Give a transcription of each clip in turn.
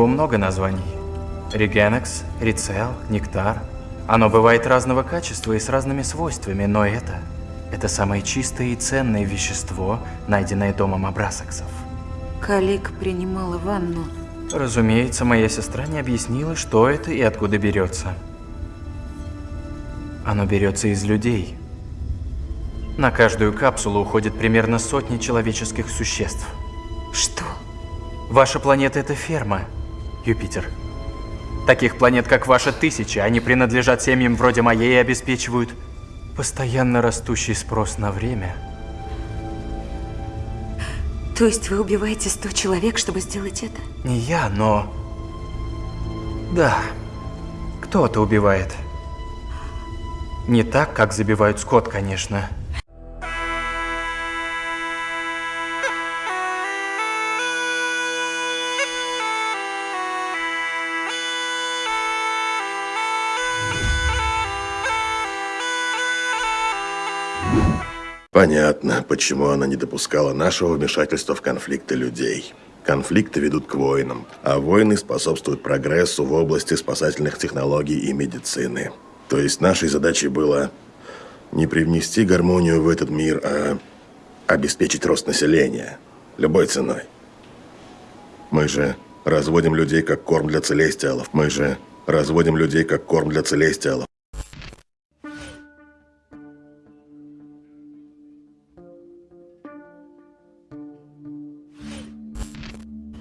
Него много названий. Регенекс, Рицел, Нектар. Оно бывает разного качества и с разными свойствами, но это... Это самое чистое и ценное вещество, найденное домом Абрасаксов. Калик принимала ванну. Разумеется, моя сестра не объяснила, что это и откуда берется. Оно берется из людей. На каждую капсулу уходит примерно сотни человеческих существ. Что? Ваша планета – это ферма, Юпитер. Таких планет, как ваша, тысячи. Они принадлежат семьям вроде моей и обеспечивают постоянно растущий спрос на время. То есть вы убиваете 100 человек, чтобы сделать это? Не я, но... Да, кто-то убивает. Не так, как забивают скот, конечно. Понятно, почему она не допускала нашего вмешательства в конфликты людей. Конфликты ведут к войнам, а войны способствуют прогрессу в области спасательных технологий и медицины. То есть нашей задачей было не привнести гармонию в этот мир, а обеспечить рост населения любой ценой. Мы же разводим людей как корм для целестиалов. Мы же разводим людей как корм для целестиалов.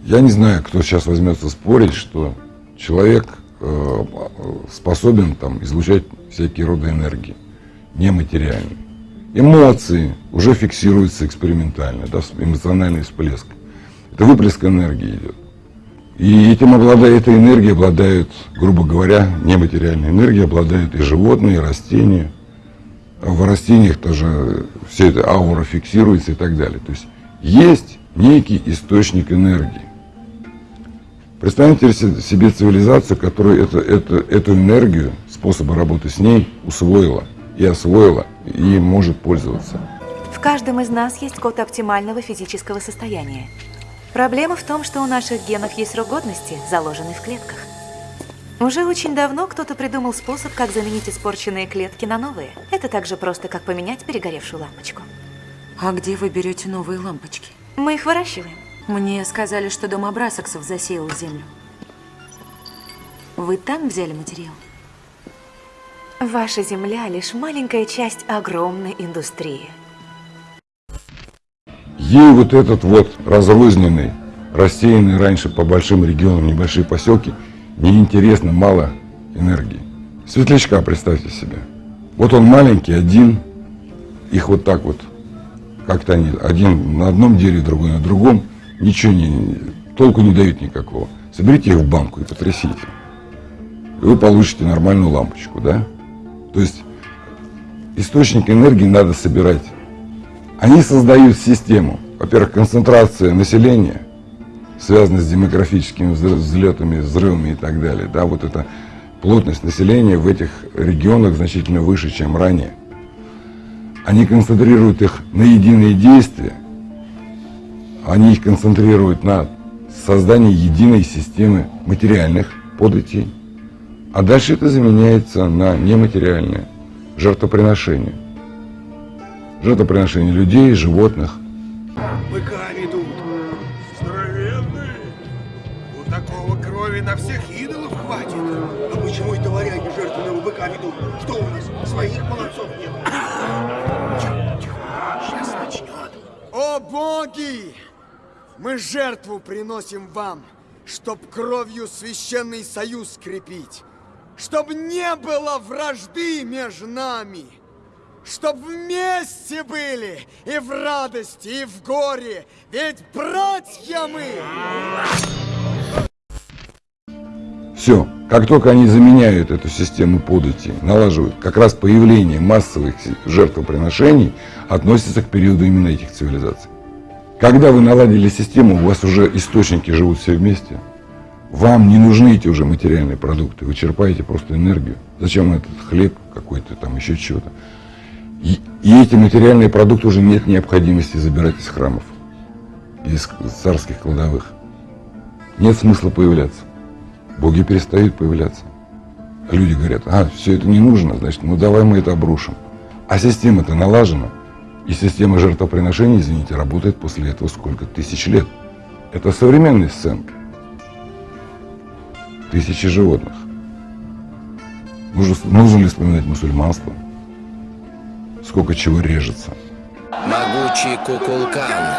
Я не знаю, кто сейчас возьмется спорить, что человек э, способен там излучать всякие роды энергии, нематериальные. Эмоции уже фиксируются экспериментально, да, эмоциональный всплеск. Это выплеск энергии идет. И этим обладает, этой энергией обладают, грубо говоря, нематериальной энергией обладают и животные, и растения. А в растениях тоже все это аура фиксируется и так далее. То есть есть некий источник энергии. Представьте себе цивилизацию, которая это, это, эту энергию, способы работы с ней усвоила и освоила, и может пользоваться. В каждом из нас есть код оптимального физического состояния. Проблема в том, что у наших генов есть срок годности, заложенный в клетках. Уже очень давно кто-то придумал способ, как заменить испорченные клетки на новые. Это так же просто, как поменять перегоревшую лампочку. А где вы берете новые лампочки? Мы их выращиваем. Мне сказали, что дом Абрасаксов засеял землю. Вы там взяли материал? Ваша земля лишь маленькая часть огромной индустрии. Ей вот этот вот разрозненный, рассеянный раньше по большим регионам небольшие поселки, неинтересно, мало энергии. Светлячка представьте себе. Вот он маленький, один, их вот так вот, как-то они, один на одном дереве, другой на другом, ничего не, толку не дают никакого. Соберите их в банку и потрясите. И вы получите нормальную лампочку, да? То есть источник энергии надо собирать. Они создают систему. Во-первых, концентрация населения, связанная с демографическими взлетами, взрывами и так далее. Да, вот эта плотность населения в этих регионах значительно выше, чем ранее. Они концентрируют их на единые действия – они их концентрируют на создании единой системы материальных податей, а дальше это заменяется на нематериальное жертвоприношение. Жертвоприношение людей, животных. Быка ведут. Здоровенные. У такого крови на всех идолов хватит. А почему это варяги жертвенного быка ведут? Что у нас, своих молодцов нет? Сейчас начнет. О боги! Мы жертву приносим вам, чтоб кровью священный союз скрепить, чтоб не было вражды между нами, чтоб вместе были и в радости, и в горе, ведь братья мы! Все. Как только они заменяют эту систему подати, налаживают, как раз появление массовых жертвоприношений относится к периоду именно этих цивилизаций. Когда вы наладили систему, у вас уже источники живут все вместе. Вам не нужны эти уже материальные продукты, вы черпаете просто энергию. Зачем этот хлеб какой-то, там еще чего-то. И, и эти материальные продукты уже нет необходимости забирать из храмов. из царских кладовых, нет смысла появляться. Боги перестают появляться. Люди говорят, а, все это не нужно, значит, ну давай мы это обрушим. А система-то налажена. И система жертвоприношений, извините, работает после этого сколько? Тысяч лет. Это современная сценка. Тысячи животных. Нужно, нужно ли вспоминать мусульманство? Сколько чего режется. Могучий Кукулкан,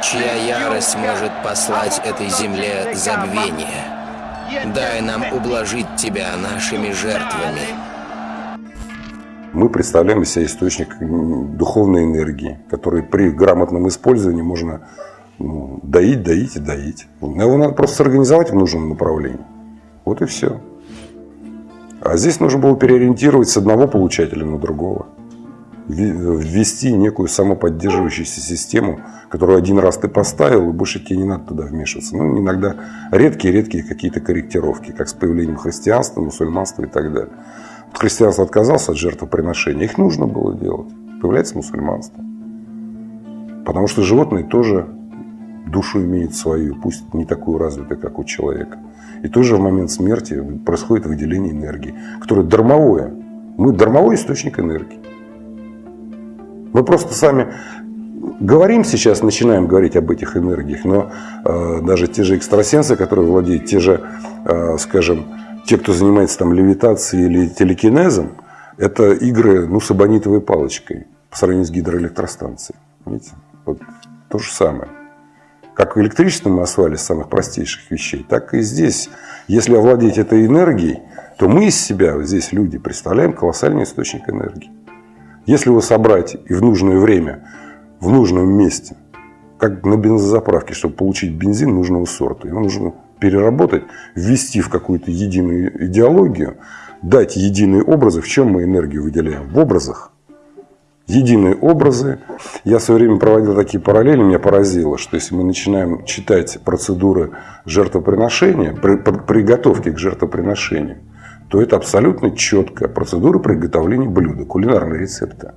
чья ярость может послать этой земле забвение. Дай нам ублажить тебя нашими жертвами. Мы представляем из себя источник духовной энергии, который при грамотном использовании можно ну, доить, доить и доить. Его надо просто сорганизовать в нужном направлении. Вот и все. А здесь нужно было переориентировать с одного получателя на другого. Ввести некую самоподдерживающуюся систему, которую один раз ты поставил, и больше тебе не надо туда вмешиваться. Ну, иногда редкие-редкие какие-то корректировки, как с появлением христианства, мусульманства и так далее. Христианство отказался от жертвоприношения, их нужно было делать. Появляется мусульманство. Потому что животные тоже душу имеют свою, пусть не такую развитую, как у человека. И тоже в момент смерти происходит выделение энергии, которое дармовое. Мы дармовой источник энергии. Мы просто сами говорим сейчас, начинаем говорить об этих энергиях, но э, даже те же экстрасенсы, которые владеют, те же, э, скажем, те, кто занимается там левитацией или телекинезом, это игры ну, с абонитовой палочкой по сравнению с гидроэлектростанцией. Видите? Вот то же самое. Как электричество мы освоили с самых простейших вещей, так и здесь. Если овладеть этой энергией, то мы из себя, здесь люди, представляем колоссальный источник энергии. Если его собрать и в нужное время, в нужном месте, как на бензозаправке, чтобы получить бензин нужного сорта, его нужно переработать, ввести в какую-то единую идеологию, дать единые образы. В чем мы энергию выделяем? В образах единые образы. Я в свое время проводил такие параллели, меня поразило, что если мы начинаем читать процедуры жертвоприношения, при, приготовки к жертвоприношению, то это абсолютно четкая процедура приготовления блюда, кулинарные рецепты.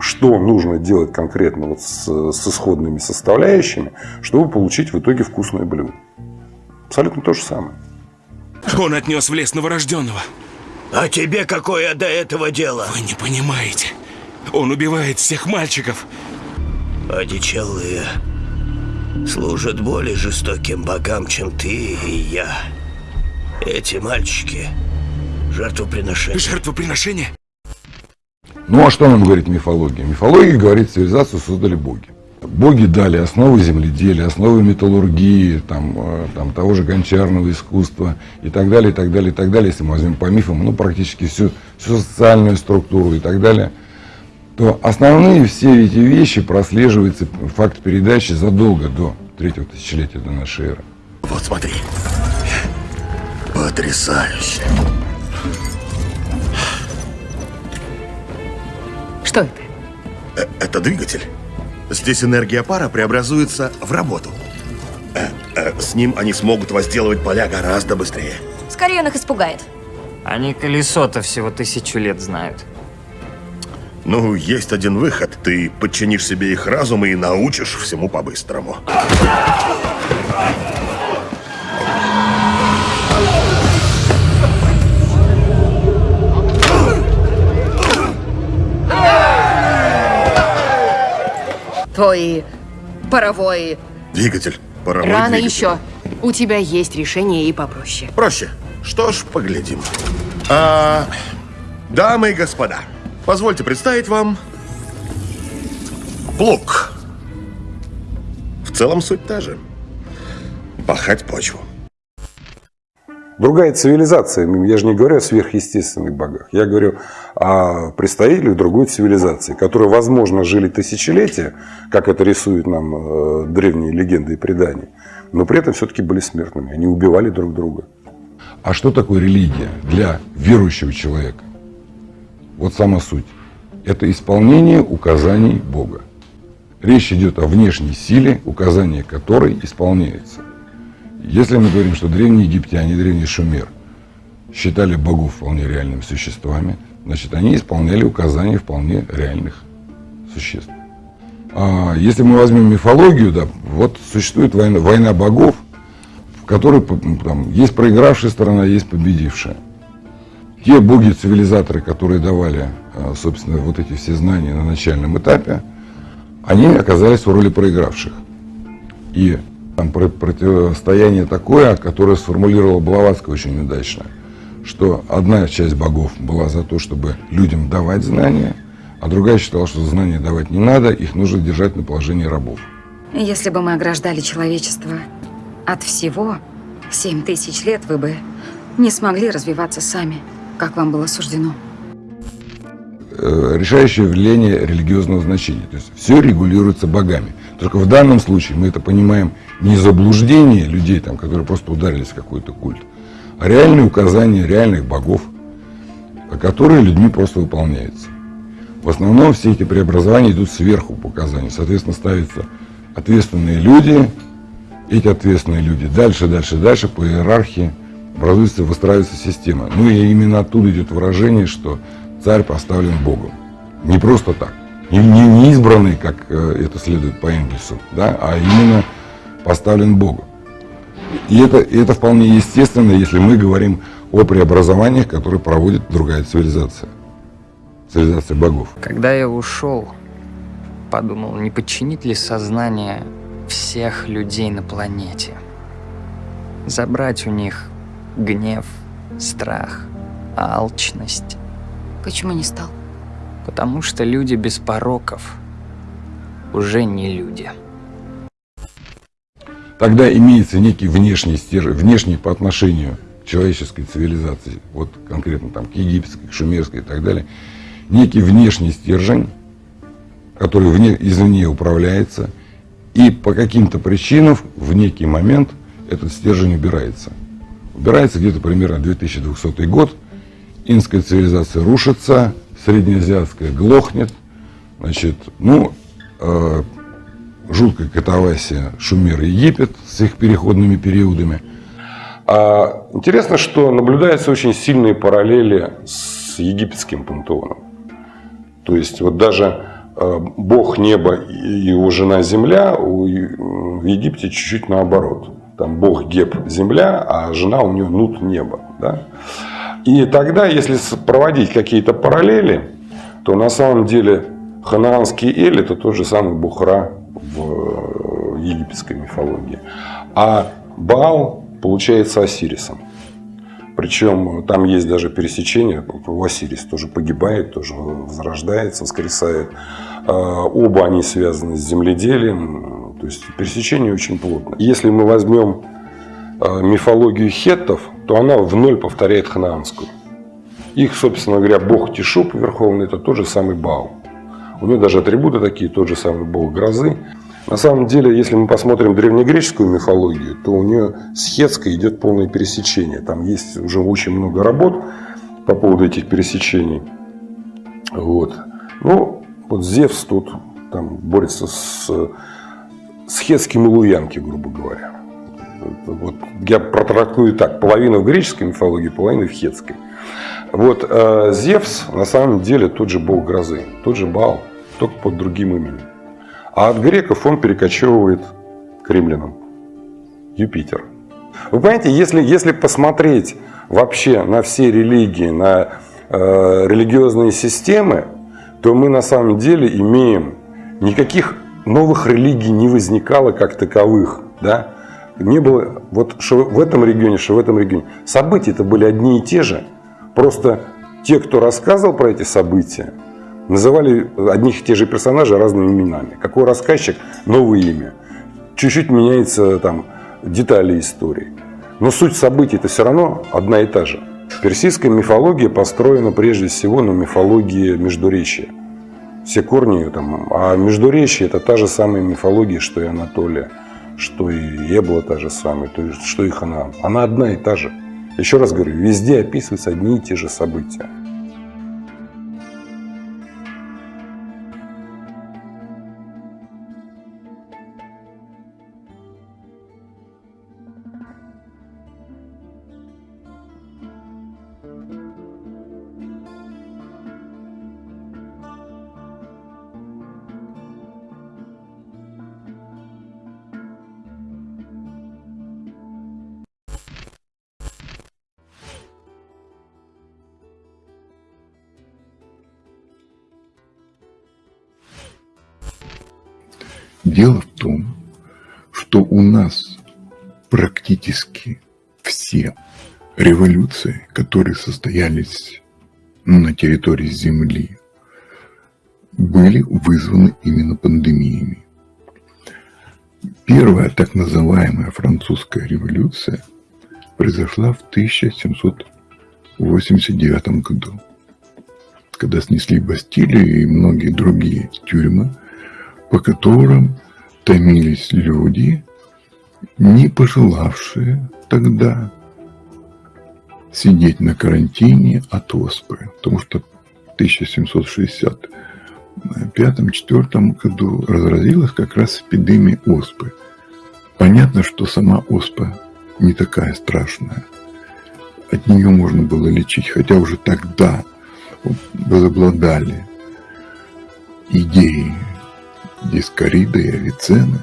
Что нужно делать конкретно вот с, с исходными составляющими, чтобы получить в итоге вкусное блюдо. Абсолютно то же самое. Он отнес в лес новорожденного. А тебе какое до этого дело? Вы не понимаете. Он убивает всех мальчиков. Одичалые служат более жестоким богам, чем ты и я. Эти мальчики – жертвоприношение. Жертвоприношение? Ну а что нам говорит мифология? Мифология говорит, цивилизацию создали боги. Боги дали основы земледелия, основы металлургии, там, э, там, того же гончарного искусства и так далее, и так далее, и так далее. Если мы возьмем по мифам, ну, практически всю, всю социальную структуру и так далее, то основные все эти вещи прослеживаются, факт передачи задолго до третьего тысячелетия до нашей эры. Вот смотри. Потрясающе. Что это? Э, Это двигатель. Здесь энергия пара преобразуется в работу. Э, э, С ним они смогут возделывать поля гораздо быстрее. Скорее он их испугает. Они колесо-то всего тысячу лет знают. Ну, есть один выход. Ты подчинишь себе их разум и научишь всему по-быстрому. Твой паровой... Двигатель. Паровой Рано двигатель. еще. У тебя есть решение и попроще. Проще. Что ж, поглядим. А, дамы и господа, позвольте представить вам плуг. В целом суть та же. Пахать почву. Другая цивилизация. Я же не говорю о сверхъестественных богах. Я говорю о представителях другой цивилизации, которые, возможно, жили тысячелетия, как это рисуют нам э, древние легенды и предания, но при этом все-таки были смертными. Они убивали друг друга. А что такое религия для верующего человека? Вот сама суть. Это исполнение указаний Бога. Речь идет о внешней силе, указания которой исполняется. Если мы говорим, что древние египтяне, древний шумер считали богов вполне реальными существами, значит, они исполняли указания вполне реальных существ. А, если мы возьмем мифологию, да, вот существует война, война богов, в которой там, есть проигравшая сторона, есть победившая. Те боги-цивилизаторы, которые давали, а, собственно, вот эти все знания на начальном этапе, они оказались в роли проигравших. И там противостояние такое, которое сформулировал Блаватский очень удачно, что одна часть богов была за то, чтобы людям давать знания, а другая считала, что знания давать не надо, их нужно держать на положении рабов. Если бы мы ограждали человечество от всего, 7 тысяч лет вы бы не смогли развиваться сами, как вам было суждено. Э, решающее влияние религиозного значения. То есть все регулируется богами. Только в данном случае мы это понимаем не заблуждение людей, там, которые просто ударились в какой-то культ, а реальные указания реальных богов, которые людьми просто выполняются. В основном все эти преобразования идут сверху по указанию. Соответственно, ставятся ответственные люди, эти ответственные люди дальше, дальше, дальше по иерархии образуется, выстраивается система. Ну и именно оттуда идет выражение, что царь поставлен Богом. Не просто так. Не, не, не избранный, как э, это следует по Энгельсу, да, а именно поставлен Богом. И это, и это вполне естественно, если мы говорим о преобразованиях, которые проводит другая цивилизация цивилизация богов. Когда я ушел, подумал, не подчинить ли сознание всех людей на планете. Забрать у них гнев, страх, алчность. Почему не стал? Потому что люди без пороков уже не люди. Тогда имеется некий внешний стержень, внешний по отношению к человеческой цивилизации, вот конкретно там к египетской, к шумерской и так далее, некий внешний стержень, который вне, извне управляется, и по каким-то причинам в некий момент этот стержень убирается. Убирается где-то примерно 2200 год, инская цивилизация рушится, среднеазиатская глохнет, значит, ну, э, жуткая катавасия Шумер и Египет с их переходными периодами. А интересно, что наблюдаются очень сильные параллели с египетским пантеоном. То есть вот даже э, бог неба и его жена земля в Египте чуть-чуть наоборот. Там бог Геб земля, а жена у нее Нут небо. Да? И тогда, если проводить какие-то параллели, то на самом деле ханаанский Эль это тот же самый Бухра в египетской мифологии. А Баал получается Осирисом. Причем там есть даже пересечение, Василис тоже погибает, тоже возрождается, воскресает. А, оба они связаны с земледелием, то есть пересечение очень плотно. Если мы возьмем а, мифологию хеттов, то она в ноль повторяет ханаанскую. Их, собственно говоря, бог Тишуп верховный, это тот же самый Баал. У него даже атрибуты такие, тот же самый бог грозы. На самом деле, если мы посмотрим древнегреческую мифологию, то у нее с хетской идет полное пересечение. Там есть уже очень много работ по поводу этих пересечений. Вот. Ну, вот Зевс тут там борется с, с хетским Луянки, грубо говоря. Вот, я протрактую так, половина в греческой мифологии, половина в хетской. Вот э, Зевс на самом деле тот же бог грозы, тот же Бал, только под другим именем. А от греков он перекочевывает к римлянам. Юпитер. Вы понимаете, если, если посмотреть вообще на все религии, на э, религиозные системы, то мы на самом деле имеем никаких новых религий не возникало как таковых. Да? Не было вот что в этом регионе, что в этом регионе. События-то были одни и те же. Просто те, кто рассказывал про эти события, называли одних и тех же персонажей разными именами. Какой рассказчик – новое имя. Чуть-чуть меняется там детали истории. Но суть событий это все равно одна и та же. Персидская мифология построена прежде всего на мифологии Междуречия. Все корни там, а Междуречие это та же самая мифология, что и Анатолия, что и Эбла та же самая, то есть, что и Ханаан. Она одна и та же. Еще раз говорю, везде описываются одни и те же события. Дело в том, что у нас практически все революции, которые состоялись на территории Земли, были вызваны именно пандемиями. Первая так называемая французская революция произошла в 1789 году, когда снесли Бастилию и многие другие тюрьмы, по которым томились люди, не пожелавшие тогда сидеть на карантине от оспы, потому что в 1765-4 году разразилась как раз эпидемия оспы. Понятно, что сама оспа не такая страшная. От нее можно было лечить, хотя уже тогда возобладали идеи дискорида и авиценны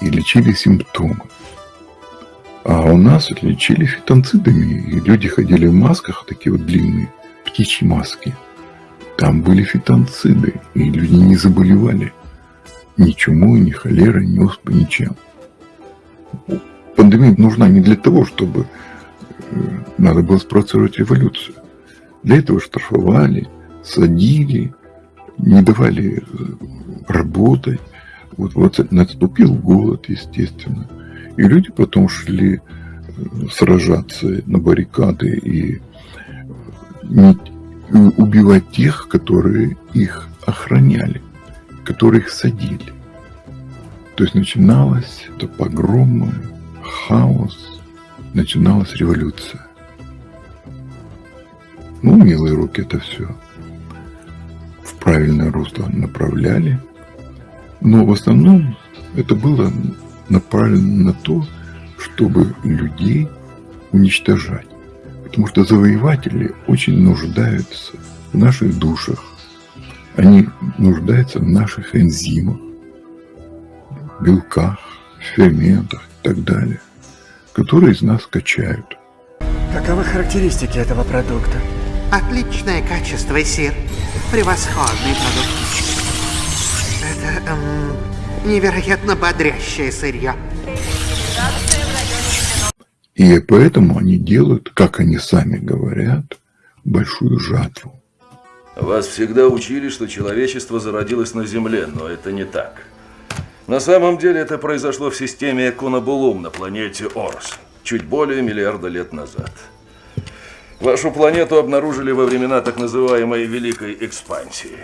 и лечили симптомы. А у нас лечили фитонцидами, и люди ходили в масках, такие вот длинные, птичьи маски. Там были фитонциды, и люди не заболевали ни чумой, ни холерой, ни оспой, ничем. Пандемия нужна не для того, чтобы э, надо было спровоцировать революцию. Для этого штрафовали, садили, не давали э, работать. Вот, вот наступил голод, естественно. И люди потом шли э, сражаться на баррикады и не, убивать тех, которые их охраняли, которые их садили. То есть начиналось это погромы, хаос, начиналась революция. Ну, милые руки это все правильное русло направляли. Но в основном это было направлено на то, чтобы людей уничтожать. Потому что завоеватели очень нуждаются в наших душах. Они нуждаются в наших энзимах, белках, ферментах и так далее, которые из нас качают. Каковы характеристики этого продукта? Отличное качество, сир. Превосходный продукт. Это эм, невероятно бодрящее сырье. И поэтому они делают, как они сами говорят, большую жатву. Вас всегда учили, что человечество зародилось на Земле, но это не так. На самом деле это произошло в системе Эконобулум на планете Орс, чуть более миллиарда лет назад. Вашу планету обнаружили во времена так называемой Великой Экспансии.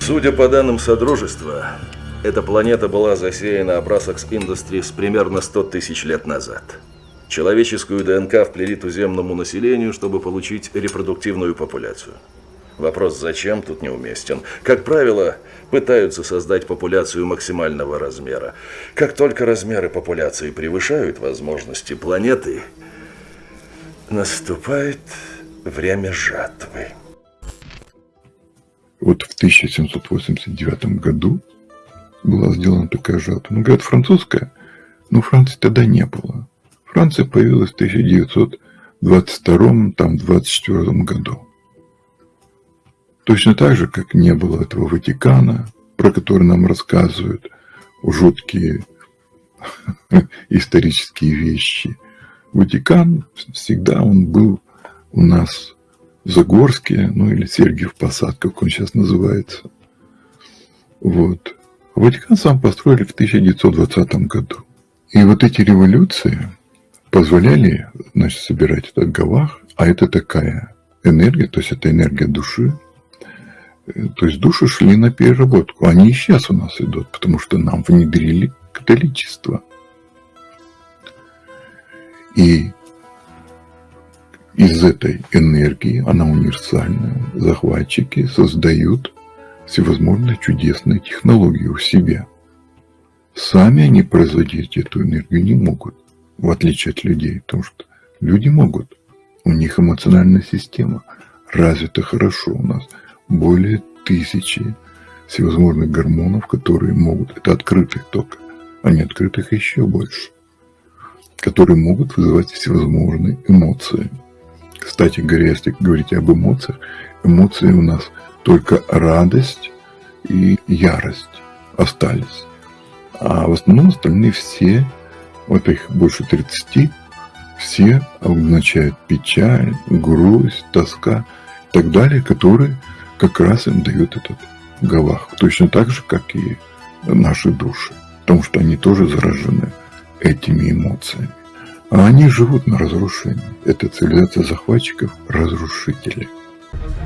Судя по данным Содружества, эта планета была засеяна Abrasax Industries примерно 100 тысяч лет назад. Человеческую ДНК вплели туземному населению, чтобы получить репродуктивную популяцию. Вопрос «зачем?» тут неуместен. Как правило, пытаются создать популяцию максимального размера. Как только размеры популяции превышают возможности планеты, наступает время жатвы. Вот в 1789 году была сделана такая жатва. Ну, говорят, французская, но Франции тогда не было. Франция появилась в 1922 там, 24 году. Точно так же, как не было этого Ватикана, про который нам рассказывают жуткие исторические вещи. Ватикан всегда он был у нас в Загорске, ну или Сергиев Посад, как он сейчас называется. Вот. Ватикан сам построили в 1920 году. И вот эти революции позволяли значит, собирать этот гавах, а это такая энергия, то есть это энергия души. То есть души шли на переработку. Они и сейчас у нас идут, потому что нам внедрили католичество. И из этой энергии, она универсальная, захватчики создают всевозможные чудесные технологии у себя. Сами они производить эту энергию не могут, в отличие от людей, потому что люди могут. У них эмоциональная система развита хорошо. У нас более тысячи всевозможных гормонов, которые могут, это открытых только, а не открытых еще больше, которые могут вызывать всевозможные эмоции. Кстати говоря, если говорить об эмоциях, эмоции у нас только радость и ярость остались. А в основном остальные все, вот их больше 30, все обозначают печаль, грусть, тоска и так далее, которые как раз им дают этот Галах. Точно так же, как и наши души. Потому что они тоже заражены этими эмоциями. А они живут на разрушении. Это цивилизация захватчиков, разрушителей.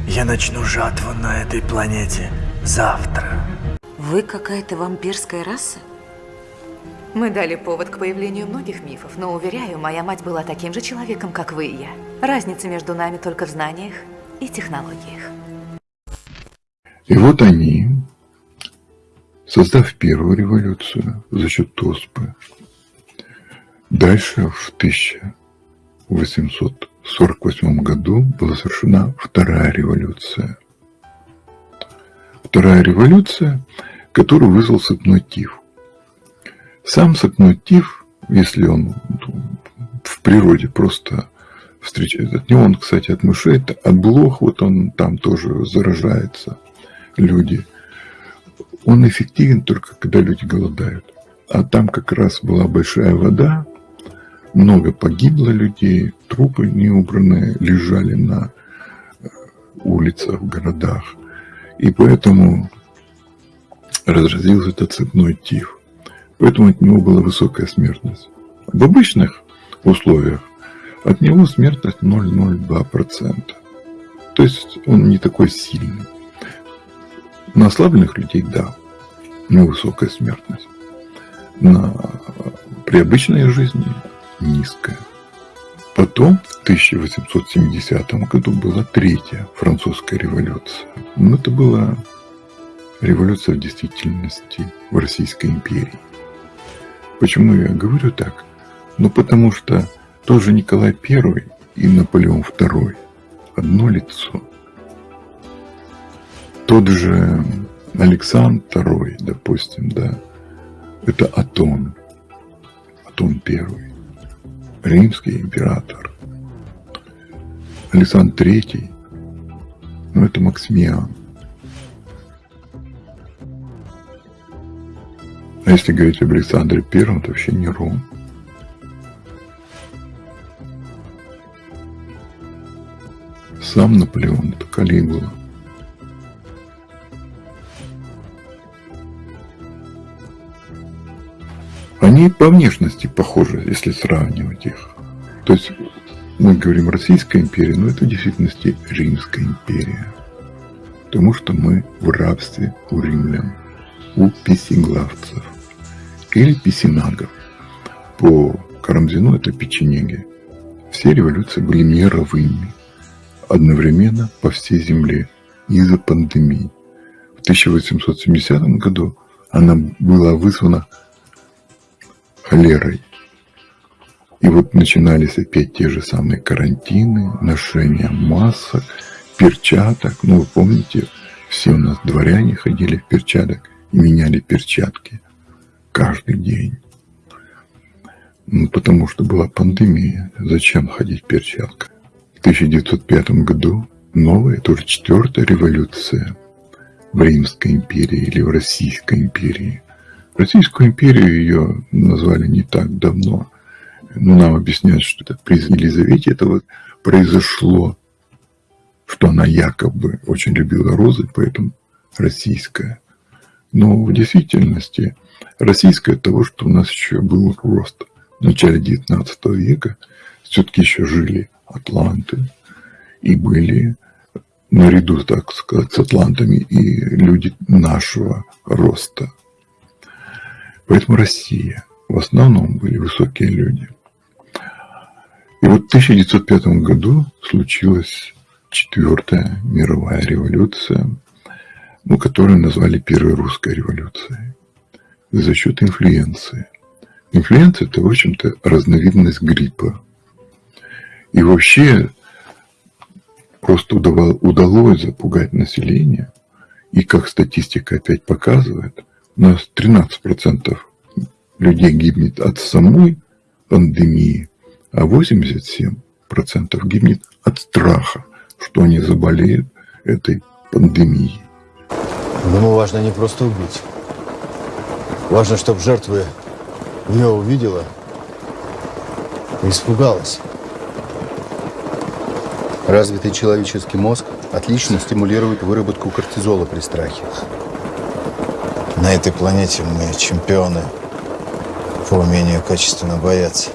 Я начну жатву на этой планете завтра. Вы какая-то вампирская раса? Мы дали повод к появлению многих мифов, но, уверяю, моя мать была таким же человеком, как вы и я. Разница между нами только в знаниях и технологиях. И вот они, создав первую революцию за счет Тоспы, дальше в 1848 году была совершена вторая революция. Вторая революция, которую вызвал Сапнотив. Сам Сапнотив, если он в природе просто встречает, от него он, кстати, от мышей, от блох, вот он там тоже заражается – люди. Он эффективен только когда люди голодают. А там как раз была большая вода, много погибло людей, трупы неубранные лежали на э, улицах, в городах. И поэтому разразился этот цепной тиф. Поэтому от него была высокая смертность. В обычных условиях от него смертность 0,02%. То есть он не такой сильный. На ослабленных людей, да, невысокая смертность. На, при обычной жизни низкая. Потом в 1870 году была третья французская революция. Но это была революция в действительности в Российской империи. Почему я говорю так? Ну, потому что тоже Николай I и Наполеон II одно лицо. Тот же Александр II, допустим, да, это Атон, Атон I, римский император. Александр III, ну это Максимиан. А если говорить об Александре Первом, то вообще не Ром. Сам Наполеон – это Калигула. Они по внешности похожи, если сравнивать их. То есть мы говорим Российская империя, но это в действительности Римская империя. Потому что мы в рабстве у римлян, у песеглавцев или песенагов. По Карамзину это печенеги. Все революции были мировыми, одновременно по всей земле из-за пандемии. В 1870 году она была вызвана холерой. И вот начинались опять те же самые карантины, ношение масок, перчаток. Ну, вы помните, все у нас дворяне ходили в перчаток и меняли перчатки каждый день. Ну, потому что была пандемия. Зачем ходить в перчатках? В 1905 году новая, тоже четвертая революция в Римской империи или в Российской империи – Российскую империю ее назвали не так давно. Но нам объясняют, что это при Елизавете это вот произошло, что она якобы очень любила розы, поэтому российская. Но в действительности российская от того, что у нас еще был рост. В начале 19 века все-таки еще жили атланты и были наряду, так сказать, с атлантами и люди нашего роста. Поэтому Россия в основном были высокие люди. И вот в 1905 году случилась четвертая мировая революция, ну, которую назвали Первой русской революцией, за счет инфлюенции. Инфлюенция – это, в общем-то, разновидность гриппа. И вообще просто удалось запугать население, и как статистика опять показывает, у нас 13% людей гибнет от самой пандемии, а 87% гибнет от страха, что они заболеют этой пандемией. Ему важно не просто убить, Важно, чтобы жертвы ее увидела и испугалась. Развитый человеческий мозг отлично стимулирует выработку кортизола при страхе. На этой планете мы чемпионы по умению качественно бояться.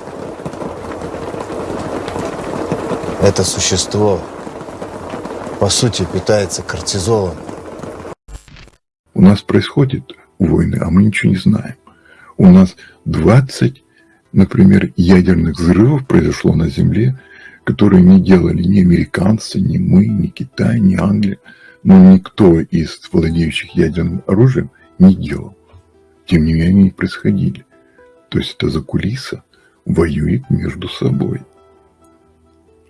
Это существо, по сути, питается кортизолом. У нас происходит войны, а мы ничего не знаем. У нас 20, например, ядерных взрывов произошло на Земле, которые не делали ни американцы, ни мы, ни Китай, ни Англия. Но никто из владеющих ядерным оружием не делал. Тем не менее, они происходили. То есть это за кулиса воюет между собой.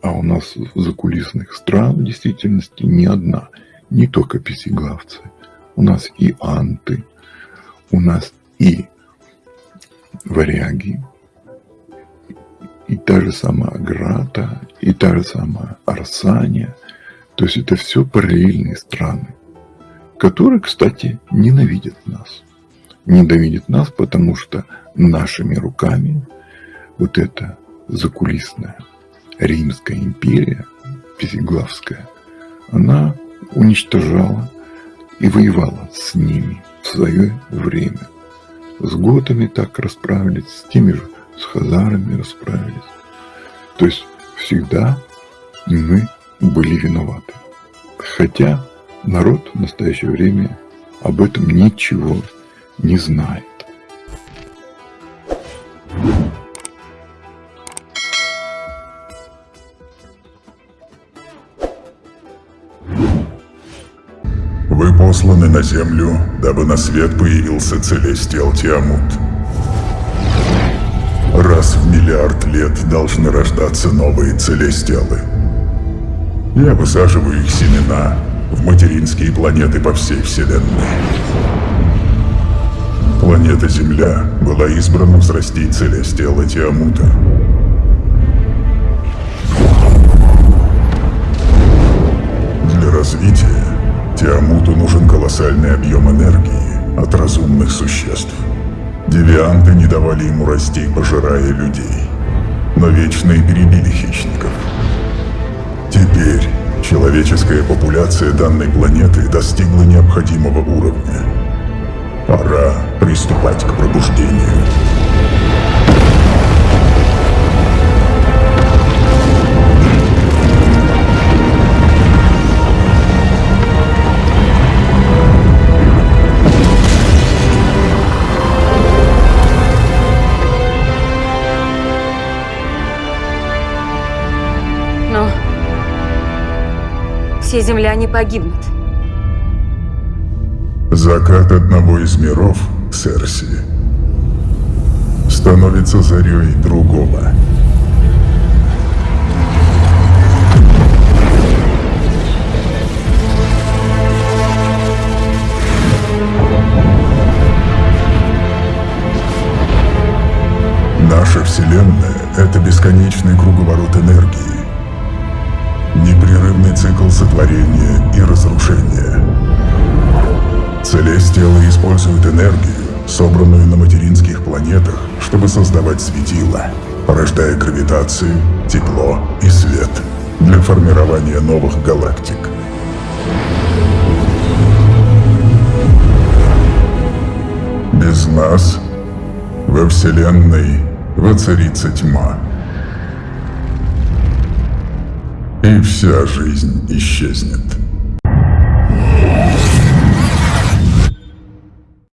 А у нас закулисных стран в действительности не одна, не только пятиглавцы. У нас и анты, у нас и варяги, и та же самая Грата, и та же самая Арсания. То есть это все параллельные страны, которые, кстати, ненавидят нас. Ненавидят нас, потому что нашими руками вот эта закулисная Римская империя, Пятиглавская, она уничтожала и воевала с ними в свое время. С готами так расправились, с теми же, с хазарами расправились. То есть всегда мы были виноваты. Хотя народ в настоящее время об этом ничего не знает. Вы посланы на Землю, дабы на свет появился Целестиал Тиамут. Раз в миллиард лет должны рождаться новые Целестиалы. Я высаживаю их семена в материнские планеты по всей Вселенной. Планета Земля была избрана взрастить Целестиала Тиамута. Для развития Тиамуту нужен колоссальный объем энергии от разумных существ. Девианты не давали ему расти, пожирая людей. Но вечные перебили хищников. Теперь человеческая популяция данной планеты достигла необходимого уровня. Пора приступать к пробуждению. Все земляне погибнут. Закат одного из миров, Серси, становится зарей другого. Наша Вселенная — это бесконечный круговорот энергии, цикл сотворения и разрушения. Целестиалы используют энергию, собранную на материнских планетах, чтобы создавать светила, порождая гравитацию, тепло и свет для формирования новых галактик. Без нас во Вселенной воцарится тьма. И вся жизнь исчезнет.